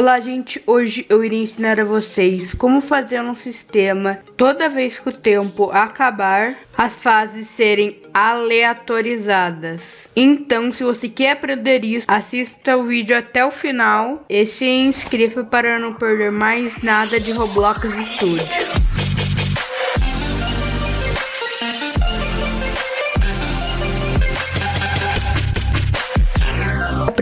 Olá gente, hoje eu irei ensinar a vocês como fazer um sistema toda vez que o tempo acabar, as fases serem aleatorizadas. Então se você quer aprender isso, assista o vídeo até o final e se inscreva para não perder mais nada de Roblox Studio.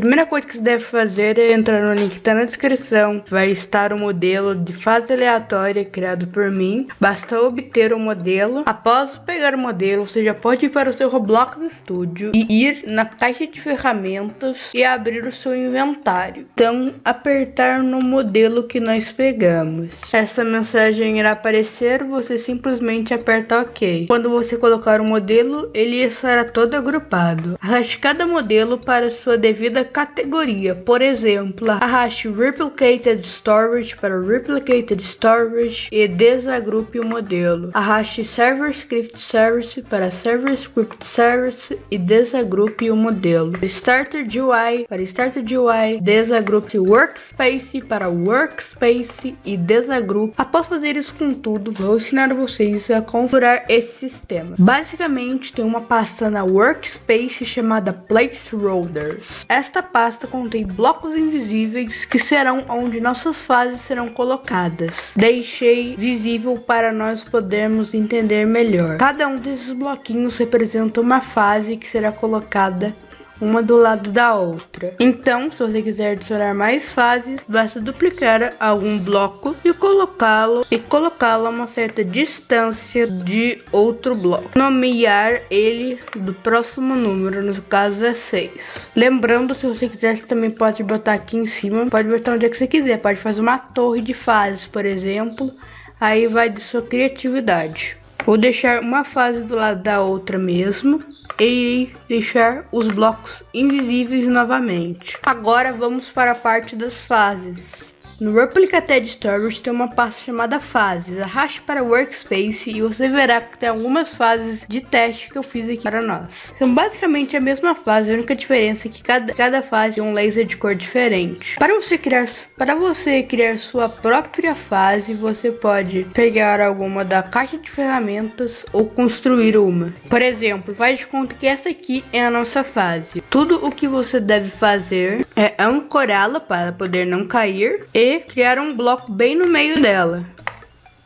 Primeira coisa que você deve fazer é entrar no link que está na descrição. Vai estar o modelo de fase aleatória criado por mim. Basta obter o modelo. Após pegar o modelo, você já pode ir para o seu Roblox Studio e ir na caixa de ferramentas e abrir o seu inventário. Então, apertar no modelo que nós pegamos. Essa mensagem irá aparecer, você simplesmente aperta OK. Quando você colocar o modelo, ele estará todo agrupado. Arraste cada modelo para sua devida categoria. Por exemplo, arraste Replicated Storage para Replicated Storage e desagrupe o modelo. Arraste Server Script Service para Server Script Service e desagrupe o modelo. Starter GUI para Starter GUI, desagrupe Workspace para Workspace e desagrupe. Após fazer isso com tudo, vou ensinar vocês a configurar esse sistema. Basicamente, tem uma pasta na Workspace chamada Placeholders. Esta esta pasta contém blocos invisíveis que serão onde nossas fases serão colocadas. Deixei visível para nós podermos entender melhor. Cada um desses bloquinhos representa uma fase que será colocada uma do lado da outra. Então, se você quiser adicionar mais fases, basta duplicar algum bloco e colocá-lo e colocá-lo a uma certa distância de outro bloco. Nomear ele do próximo número, no caso é 6. Lembrando, se você quiser, você também pode botar aqui em cima, pode botar onde é que você quiser, pode fazer uma torre de fases, por exemplo. Aí vai de sua criatividade. Vou deixar uma fase do lado da outra mesmo e deixar os blocos invisíveis novamente. Agora vamos para a parte das fases. No Replicated Storage tem uma pasta chamada Fases. Arraste para Workspace e você verá que tem algumas fases de teste que eu fiz aqui para nós. São basicamente a mesma fase, a única diferença é que cada, cada fase tem um laser de cor diferente. Para você criar para você criar sua própria fase, você pode pegar alguma da caixa de ferramentas ou construir uma. Por exemplo, faz de conta que essa aqui é a nossa fase. Tudo o que você deve fazer é ancorá-la para poder não cair e criar um bloco bem no meio dela.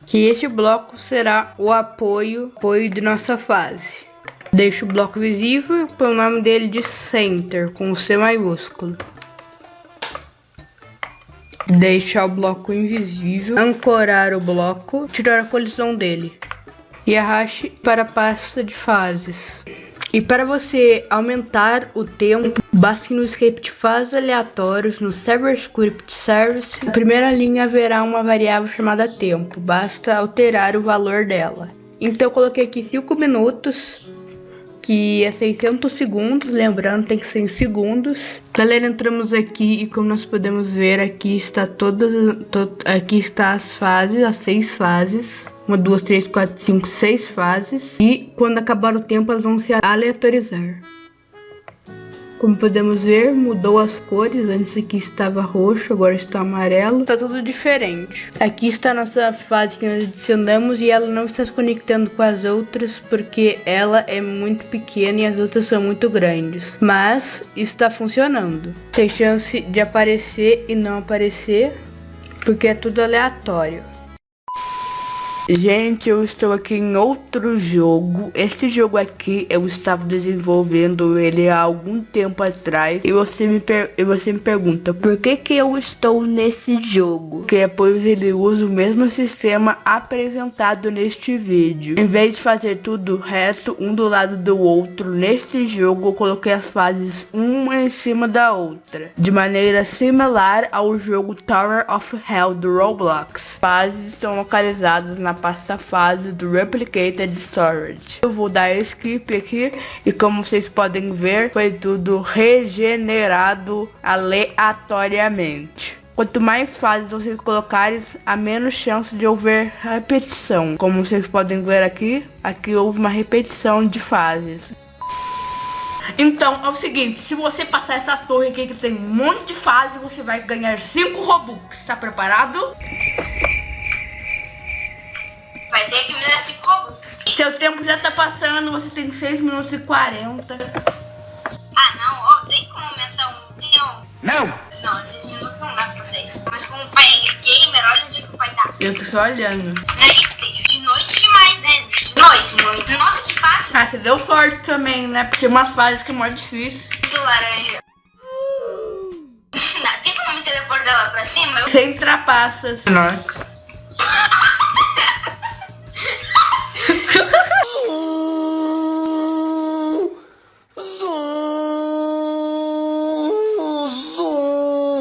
Que este bloco será o apoio, apoio de nossa fase. Deixo o bloco visível e o nome dele de Center, com C maiúsculo. Deixar o bloco invisível, ancorar o bloco, tirar a colisão dele. E arraste para a pasta de fases. E para você aumentar o tempo, basta no script faz aleatórios no Server Script Service. Na primeira linha haverá uma variável chamada tempo, basta alterar o valor dela. Então eu coloquei aqui 5 minutos, que é 600 segundos, lembrando tem que ser em segundos. Galera, entramos aqui e como nós podemos ver, aqui está todas, to, aqui está as fases, as seis fases uma, duas, três, quatro, cinco, seis fases e quando acabar o tempo elas vão se aleatorizar. Como podemos ver, mudou as cores, antes aqui estava roxo, agora está amarelo, está tudo diferente. Aqui está a nossa fase que nós adicionamos e ela não está se conectando com as outras porque ela é muito pequena e as outras são muito grandes. Mas está funcionando. Tem chance de aparecer e não aparecer porque é tudo aleatório. Gente, eu estou aqui em outro jogo. Este jogo aqui eu estava desenvolvendo ele há algum tempo atrás. E você me, e você me pergunta, por que que eu estou nesse jogo? Porque depois ele usa o mesmo sistema apresentado neste vídeo. Em vez de fazer tudo reto, um do lado do outro, neste jogo eu coloquei as fases uma em cima da outra. De maneira similar ao jogo Tower of Hell do Roblox. Fases são localizadas na na pasta fase do Replicated Storage. Eu vou dar skip aqui e como vocês podem ver, foi tudo regenerado aleatoriamente. Quanto mais fases vocês colocarem, a menos chance de haver repetição. Como vocês podem ver aqui, aqui houve uma repetição de fases. Então, é o seguinte, se você passar essa torre aqui que tem um monte de fase, você vai ganhar 5 Robux. Tá preparado? Seu tempo já tá passando, você tem 6 minutos e 40. Ah, não, ó, tem como aumentar um milhão? Não! Não, 6 minutos não dá pra vocês. Mas como o pai é gamer, olha onde é que o pai tá. Eu tô só olhando. Nugget Stage, de noite demais, né? De noite, muito. Nossa, que fácil. Ah, você deu sorte também, né? Porque umas fases que é mais difícil. Muito laranja. Dá- tem como me teleportar lá pra cima? Eu... Sem trapaças. Nossa.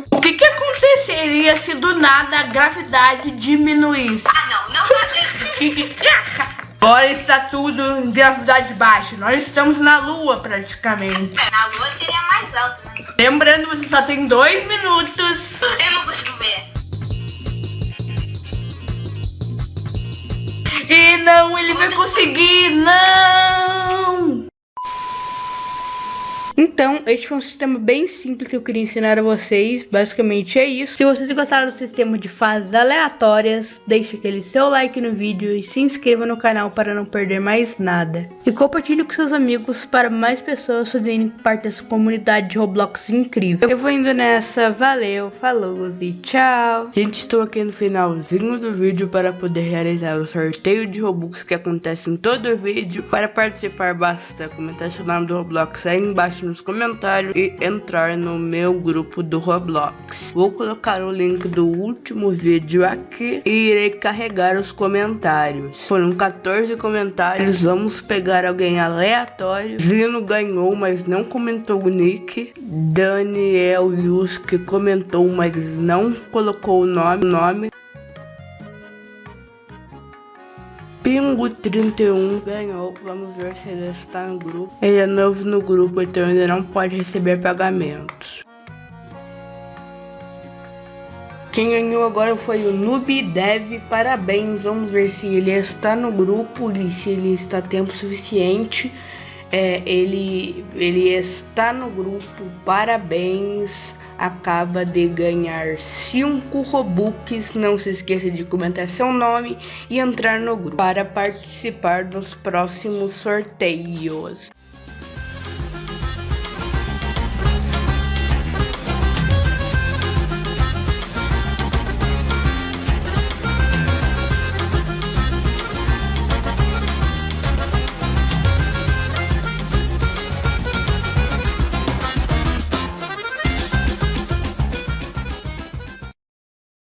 O que, que aconteceria se do nada a gravidade diminuísse? Ah, não, não isso. Agora está tudo em gravidade baixa. Nós estamos na lua praticamente. É, Na lua seria mais alto, né? Lembrando, você só tem dois minutos. Eu não consigo ver. Não, ele vai conseguir, não! Então, este foi um sistema bem simples que eu queria ensinar a vocês. Basicamente é isso. Se vocês gostaram do sistema de fases aleatórias, deixe aquele seu like no vídeo e se inscreva no canal para não perder mais nada. E compartilhe com seus amigos para mais pessoas fazerem parte dessa comunidade de Roblox incrível. Eu vou indo nessa, valeu, falou e tchau! Gente, estou aqui no finalzinho do vídeo para poder realizar o sorteio de Robux que acontece em todo o vídeo. Para participar, basta comentar seu nome do Roblox aí embaixo nos comentários e entrar no meu grupo do Roblox. Vou colocar o link do último vídeo aqui e irei carregar os comentários. Foram 14 comentários, vamos pegar alguém aleatório. Zino ganhou, mas não comentou o nick. Daniel Yuski comentou, mas não colocou o nome. nome. Pingo 31 ganhou. Vamos ver se ele está no grupo. Ele é novo no grupo, então ainda não pode receber pagamentos. Quem ganhou agora foi o Noob Dev. Parabéns. Vamos ver se ele está no grupo e se ele está tempo suficiente. É, ele, ele está no grupo. Parabéns. Acaba de ganhar 5 Robux. Não se esqueça de comentar seu nome e entrar no grupo para participar dos próximos sorteios.